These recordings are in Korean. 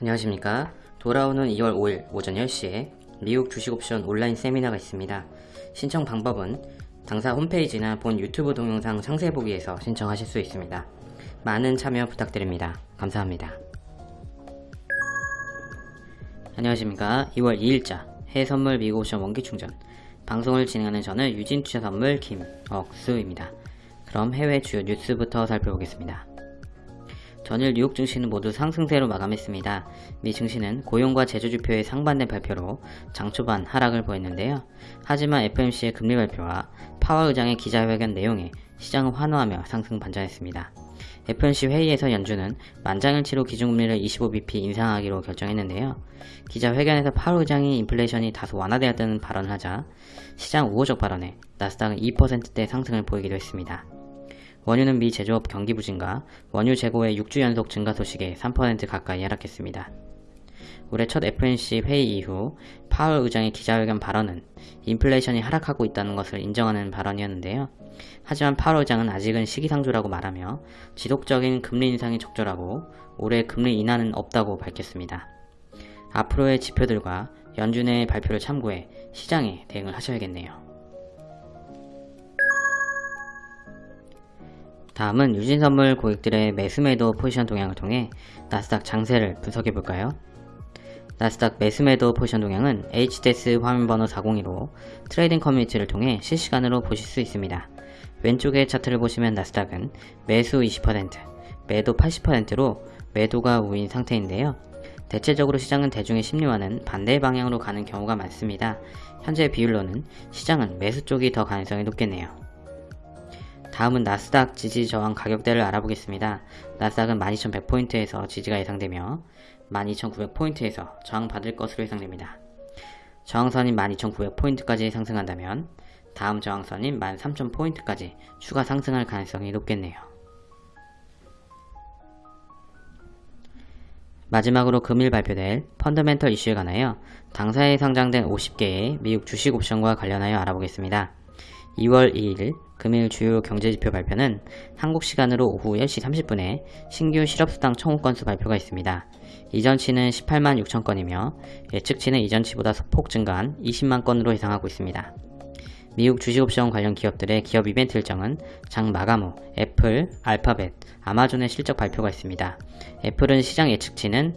안녕하십니까. 돌아오는 2월 5일 오전 10시에 미국 주식옵션 온라인 세미나가 있습니다. 신청 방법은 당사 홈페이지나 본 유튜브 동영상 상세 보기에서 신청하실 수 있습니다. 많은 참여 부탁드립니다. 감사합니다. 안녕하십니까. 2월 2일자 해외선물 미국 옵션 원기충전 방송을 진행하는 저는 유진투자선물 김억수입니다. 그럼 해외 주요 뉴스부터 살펴보겠습니다. 전일 뉴욕 증시는 모두 상승세로 마감했습니다. 미 증시는 고용과 제조지표의 상반된 발표로 장 초반 하락을 보였는데요. 하지만 FMC의 금리 발표와 파월 의장의 기자회견 내용에 시장을 환호하며 상승 반전했습니다. FMC 회의에서 연준은 만장일치로 기준금리를 25bp 인상하기로 결정했는데요. 기자회견에서 파월 의장이 인플레이션이 다소 완화되었다는 발언을 하자 시장 우호적 발언에 나스닥은 2%대 상승을 보이기도 했습니다. 원유는 미 제조업 경기 부진과 원유 재고의 6주 연속 증가 소식에 3% 가까이 하락했습니다. 올해 첫 FNC 회의 이후 파월 의장의 기자회견 발언은 인플레이션이 하락하고 있다는 것을 인정하는 발언이었는데요. 하지만 파월 의장은 아직은 시기상조라고 말하며 지속적인 금리 인상이 적절하고 올해 금리 인하는 없다고 밝혔습니다. 앞으로의 지표들과 연준의 발표를 참고해 시장에 대응을 하셔야겠네요. 다음은 유진선물 고객들의 매수매도 포지션 동향을 통해 나스닥 장세를 분석해 볼까요? 나스닥 매수매도 포지션 동향은 HTS 화면번호 402로 트레이딩 커뮤니티를 통해 실시간으로 보실 수 있습니다. 왼쪽의 차트를 보시면 나스닥은 매수 20%, 매도 80%로 매도가 우위인 상태인데요. 대체적으로 시장은 대중의 심리와는 반대 방향으로 가는 경우가 많습니다. 현재 비율로는 시장은 매수 쪽이 더 가능성이 높겠네요. 다음은 나스닥 지지 저항 가격대를 알아보겠습니다. 나스닥은 12,100포인트에서 지지가 예상되며 12,900포인트에서 저항받을 것으로 예상됩니다. 저항선인 12,900포인트까지 상승한다면 다음 저항선인 13,000포인트까지 추가 상승할 가능성이 높겠네요. 마지막으로 금일 발표될 펀더멘털 이슈에 관하여 당사에 상장된 50개의 미국 주식 옵션과 관련하여 알아보겠습니다. 2월 2일 금일 주요 경제지표 발표는 한국 시간으로 오후 10시 30분에 신규 실업수당 청구 건수 발표가 있습니다. 이전치는 18만 6천 건이며 예측치는 이전치보다 소폭 증가한 20만 건으로 예상하고 있습니다. 미국 주식옵션 관련 기업들의 기업 이벤트 일정은 장 마감 후 애플, 알파벳, 아마존의 실적 발표가 있습니다. 애플은 시장 예측치는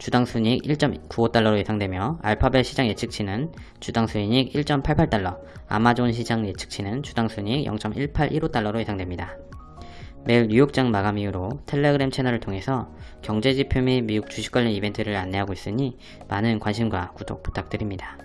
주당 순이익 1.95달러로 예상되며 알파벳 시장 예측치는 주당 순이익 1.88달러, 아마존 시장 예측치는 주당 순이익 0.1815달러로 예상됩니다. 매일 뉴욕장 마감 이후로 텔레그램 채널을 통해서 경제지표 및 미국 주식 관련 이벤트를 안내하고 있으니 많은 관심과 구독 부탁드립니다.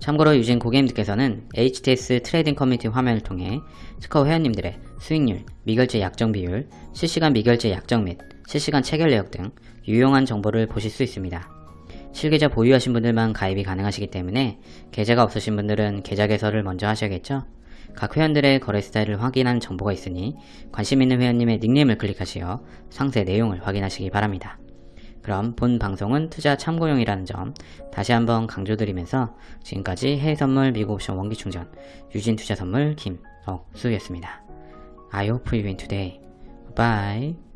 참고로 유진 고객님들께서는 HTS 트레이딩 커뮤니티 화면을 통해 스커 회원님들의 수익률, 미결제 약정 비율, 실시간 미결제 약정 및 실시간 체결 내역 등 유용한 정보를 보실 수 있습니다. 실계좌 보유하신 분들만 가입이 가능하시기 때문에 계좌가 없으신 분들은 계좌 개설을 먼저 하셔야겠죠? 각 회원들의 거래 스타일을 확인한 정보가 있으니 관심 있는 회원님의 닉네임을 클릭하시어 상세 내용을 확인하시기 바랍니다. 그럼 본 방송은 투자 참고용이라는 점 다시 한번 강조드리면서 지금까지 해외선물 미국옵션 원기충전 유진투자선물 김억수였습니다. I hope you win today. Bye.